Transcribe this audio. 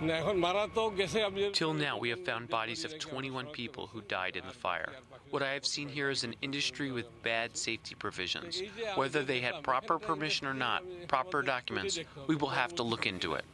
Till now, we have found bodies of 21 people who died in the fire. What I have seen here is an industry with bad safety provisions. Whether they had proper permission or not, proper documents, we will have to look into it.